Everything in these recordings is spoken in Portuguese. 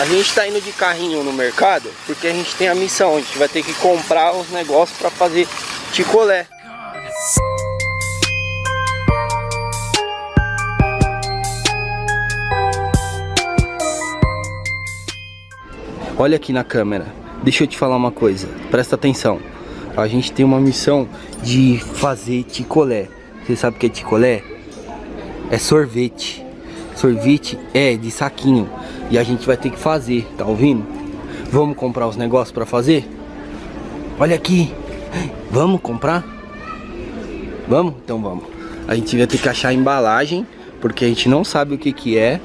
A gente tá indo de carrinho no mercado porque a gente tem a missão. A gente vai ter que comprar os negócios para fazer ticolé. Olha aqui na câmera. Deixa eu te falar uma coisa. Presta atenção. A gente tem uma missão de fazer ticolé. Você sabe o que é ticolé? É sorvete. Sorvete é de saquinho. E a gente vai ter que fazer, tá ouvindo? Vamos comprar os negócios para fazer? Olha aqui. Vamos comprar? Vamos? Então vamos. A gente vai ter que achar a embalagem, porque a gente não sabe o que que é.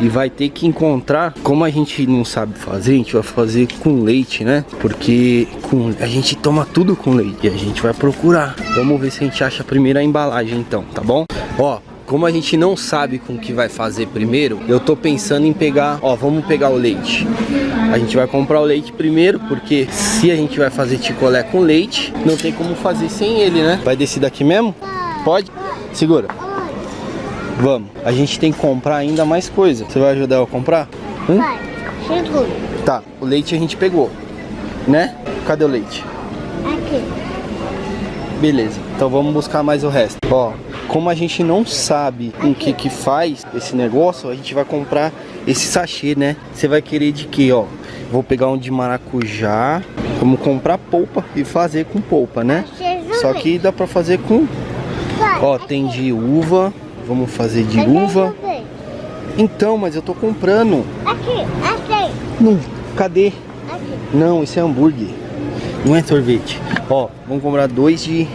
E vai ter que encontrar, como a gente não sabe fazer, a gente vai fazer com leite, né? Porque com, a gente toma tudo com leite e a gente vai procurar. Vamos ver se a gente acha a primeira embalagem então, tá bom? Ó, como a gente não sabe com o que vai fazer primeiro, eu tô pensando em pegar, ó, vamos pegar o leite. A gente vai comprar o leite primeiro, porque se a gente vai fazer ticolé com leite, não tem como fazer sem ele, né? Vai descer daqui mesmo? Pode? Segura. Vamos. A gente tem que comprar ainda mais coisa. Você vai ajudar eu a comprar? Hum? Vai. Chegou. Tá, o leite a gente pegou, né? Cadê o leite? Aqui. Beleza, então vamos buscar mais o resto. Ó, como a gente não sabe o que que faz esse negócio, a gente vai comprar esse sachê, né? Você vai querer de quê, ó? Vou pegar um de maracujá, vamos comprar polpa e fazer com polpa, né? Só que dá pra fazer com... Ó, tem de uva, vamos fazer de uva. Então, mas eu tô comprando. Aqui, aqui. Não, cadê? Aqui. Não, isso é hambúrguer. Não é sorvete. Ó, vamos comprar dois de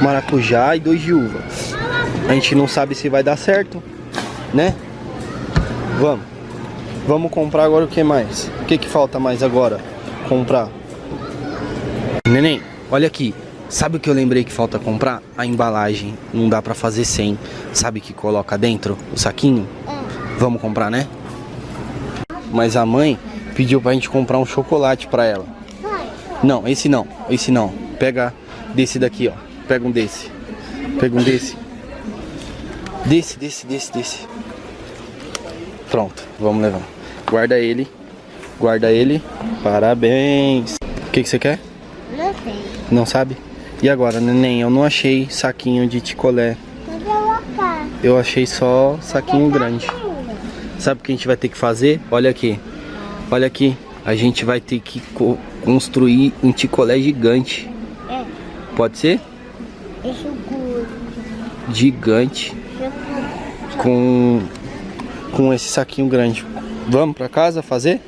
maracujá e dois de uva. A gente não sabe se vai dar certo, né? Vamos. Vamos comprar agora o que mais? O que que falta mais agora? Comprar. Neném, olha aqui. Sabe o que eu lembrei que falta comprar? A embalagem. Não dá pra fazer sem. Sabe que coloca dentro o saquinho? Vamos comprar, né? Mas a mãe pediu pra gente comprar um chocolate pra ela. Não, esse não, esse não. Pega desse daqui, ó. Pega um desse. Pega um desse. Desse, desse, desse, desse. Pronto, vamos levar. Guarda ele. Guarda ele. Parabéns. O que, que você quer? Não tem. Não sabe? E agora, neném? Eu não achei saquinho de ticolé. Eu achei só saquinho grande. Sabe o que a gente vai ter que fazer? Olha aqui. Olha aqui. A gente vai ter que co- construir um ticolé gigante. É. Pode ser? Guro. Gigante. Com, com esse saquinho grande. Vamos pra casa fazer?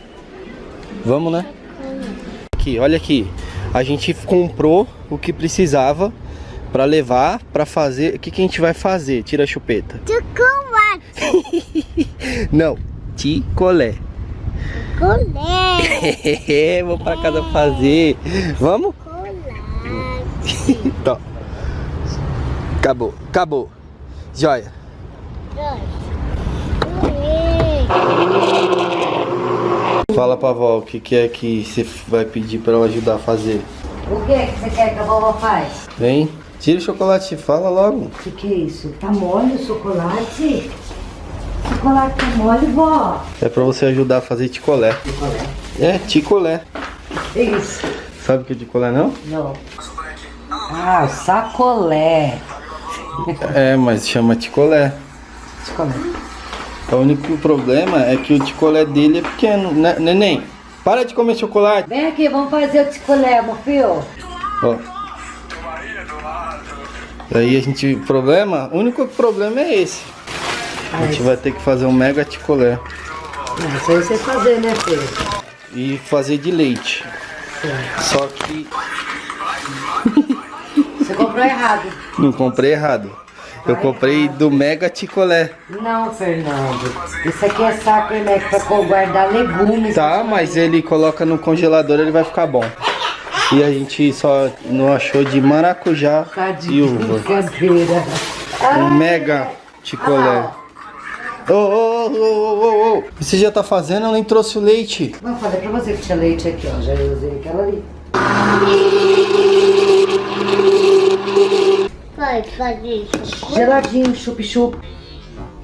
Vamos, né? Aqui, olha aqui. A gente comprou o que precisava pra levar pra fazer. O que, que a gente vai fazer? Tira a chupeta. Chocolate. Não, ticolé. Colé. Vou pra casa fazer. Vamos? Então. Acabou, acabou. Joia. Fala pra avó o que, que é que você vai pedir pra ela ajudar a fazer. O que que você quer que a vovó faz? Vem, tira o chocolate, fala logo. O que que é isso? Tá mole o chocolate? Chocolate tá mole, vó? É pra você ajudar a fazer ticolé. Chocolate. É, ticolé. Que isso? Sabe o que é ticolé não? Não. Ah, sacolé. É, mas chama ticolé. Chocolate. O único problema é que o ticolé dele é pequeno, né? Neném, para de comer chocolate. Vem aqui, vamos fazer o ticolé, meu filho. Ó. Aí a gente, o problema, o único problema é esse. A gente vai ter que fazer um mega ticolé. Não, isso aí você fazer, né, filho? E fazer de leite. Só que comprou errado. não comprei errado. Eu comprei do mega ticolé. Não, Fernando. Isso aqui é saco, né? Pra guardar legumes. Tá, mas ele coloca no congelador, ele vai ficar bom. E a gente só não achou de maracujá Tá e uva. Um mega ticolé. Ô, ô, ô, ô, ô. Você já tá fazendo? Eu nem trouxe o leite. Não, falei pra você que tinha leite aqui, ó. Já usei aquela ali. Vai, faz isso. Geladinho, chup-chup.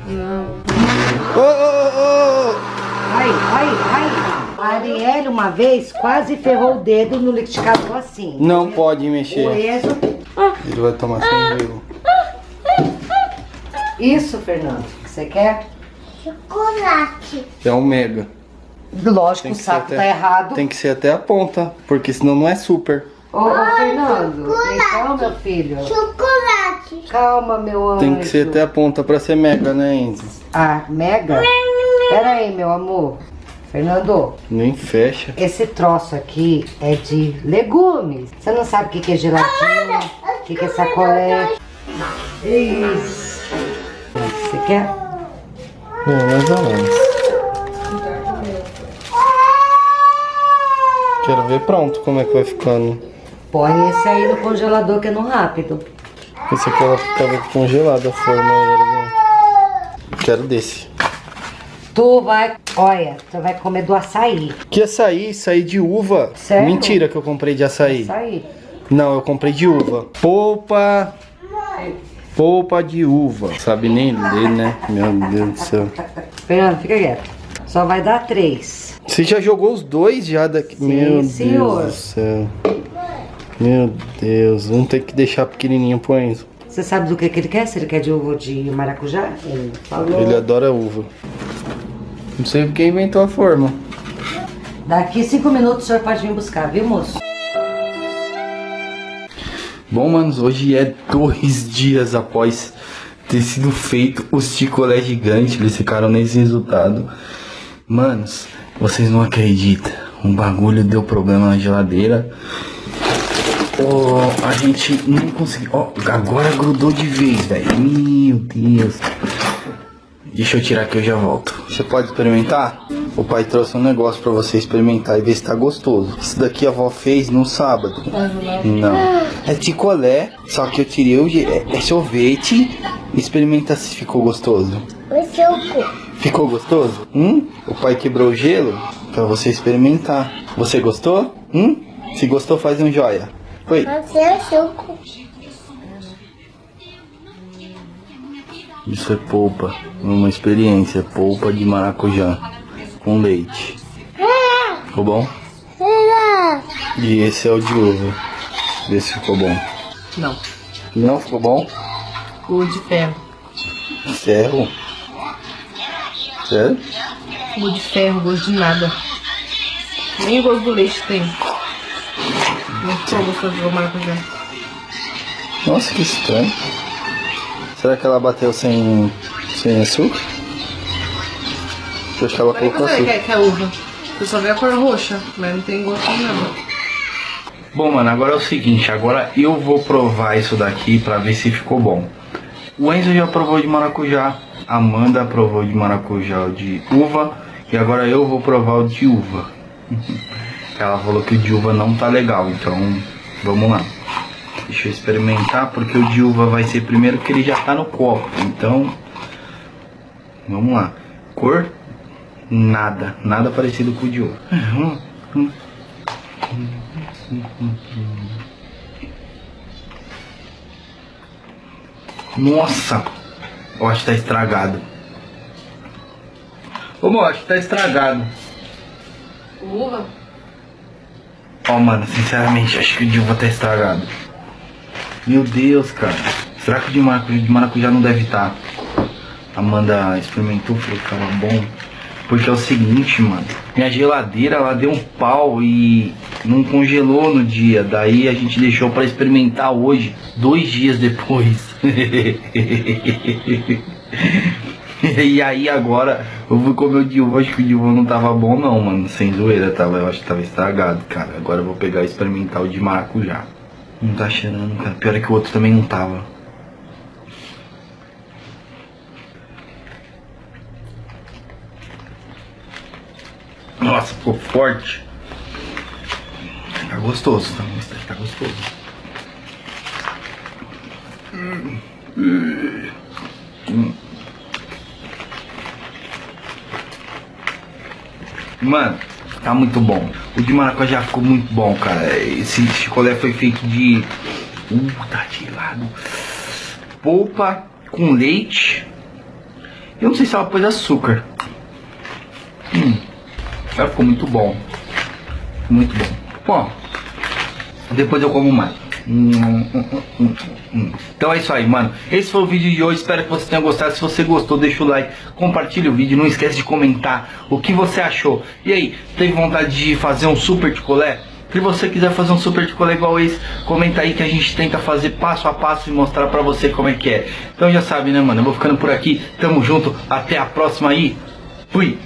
Não. Ô, ô, ô. Ai, ai, ai. A Arielle, uma vez, quase ferrou o dedo no liquidificador assim. Não pode O mexer. Enzo... Ele vai tomar sem gelo. Isso, Fernando, que você quer? Chocolate. É um mega. Lógico, o saco até- tá errado. Tem que ser até a ponta, porque senão não é super. Ô, ô, Fernando, então, meu filho. Chocolate. Calma, meu anjo. Tem que ser até a ponta pra ser mega, né, Enzo? Ah, mega? Pera aí, meu amor. Fernando, Nem fecha. esse troço aqui é de legumes. Você não sabe o que, que é geladinho, o que, que é sacolé. Isso. Você quer? É, mais ou menos. Quero ver pronto como é que vai ficando. Põe esse aí no congelador que é no rápido. Esse aqui ela ficava congelada a forma. Quero desse. Tu vai, olha, tu vai comer do açaí. Que açaí? Açaí de uva. Sério? Mentira que eu comprei de açaí. Açaí. Não, eu comprei de uva. Polpa. Polpa de uva. Sabe nem ler, né? Meu Deus do céu. Fernando, fica quieto. Só vai dar três. Você já jogou os dois já daqui? Meu senhor. Deus do céu. Meu Deus. Vamos ter que deixar pequenininho pro Enzo. Você sabe do que, que ele quer? Se ele quer de uva ou de maracujá? Ele falou. Ele adora uva. Não sei quem inventou a forma. Daqui cinco minutos o senhor pode vir buscar, viu, moço? Bom, manos, hoje é dois dias após ter sido feito os chicolé gigante. Eles ficaram nesse resultado. Manos, vocês não acreditam. Um bagulho deu problema na geladeira. Oh, a gente não conseguiu. Ó, agora grudou de vez, velho. Meu Deus. Deixa eu tirar que eu já volto. Você pode experimentar? O pai trouxe um negócio pra você experimentar e ver se tá gostoso. Isso daqui a avó fez no sábado. Não. É picolé, só que eu tirei o é, é sorvete. Experimenta se ficou gostoso. Cu. Ficou gostoso? Hum? O pai quebrou o gelo pra você experimentar. Você gostou? Hum? Se gostou, faz um joia. Oi. Você é o seu cu. Isso é polpa. Uma experiência. Polpa de maracujá. Com leite. Ficou bom? E esse é o de uva. Vê se ficou bom. Não. Não ficou bom? O de ferro. Ferro? Sério? O de ferro, gosto de nada. Nem o gosto do leite tem. Não ficou gostoso do maracujá. Nossa, que estranho. Será que ela bateu sem, sem açúcar? Eu acho que ela Peraí, colocou açúcar. que é uva? Você só vê a cor roxa, mas não tem gosto de nada. Bom, mano, agora é o seguinte. Agora eu vou provar isso daqui pra ver se ficou bom. O Enzo já provou de maracujá. A Amanda provou de maracujá de uva. E agora eu vou provar o de uva. Ela falou que o de uva não tá legal, então vamos lá. Deixa eu experimentar, porque o de uva vai ser primeiro que ele já tá no copo. Então, vamos lá. Cor? Nada. Nada parecido com o de uva. Nossa! Eu acho que tá estragado. Ô, acho que tá estragado. Uva? Ó, mano, sinceramente, acho que o uva tá estragado. Meu Deus, cara. Será que o de maracujá, de maracujá não deve estar? Amanda experimentou, falou que tava bom. Porque é o seguinte, mano. Minha geladeira, ela deu um pau e não congelou no dia. Daí a gente deixou pra experimentar hoje, dois dias depois. e aí agora eu fui comer o uva, acho que o uva não tava bom não, mano. Sem zoeira, tava, eu acho que tava estragado, cara. Agora eu vou pegar e experimentar o de maracujá. Não tá cheirando, cara. Pior é que o outro também não tava. Nossa, ficou forte. Tá gostoso, tá, tá gostoso. Mano, tá muito bom. O de maracujá ficou muito bom, cara. Esse chicolé foi feito de. Uh, tá gelado. Polpa com leite. Eu não sei se ela pôs açúcar. Hum. Ficou muito bom. Muito bom. Bom, depois eu como mais. Então é isso aí, mano. Esse foi o vídeo de hoje. Espero que você tenha gostado. Se você gostou, deixa o like, compartilha o vídeo. Não esquece de comentar o que você achou. E aí, teve vontade de fazer um super picolé? Se você quiser fazer um super picolé igual esse, comenta aí que a gente tenta fazer passo a passo e mostrar pra você como é que é. Então já sabe, né, mano? Eu vou ficando por aqui. Tamo junto. Até a próxima aí. Fui.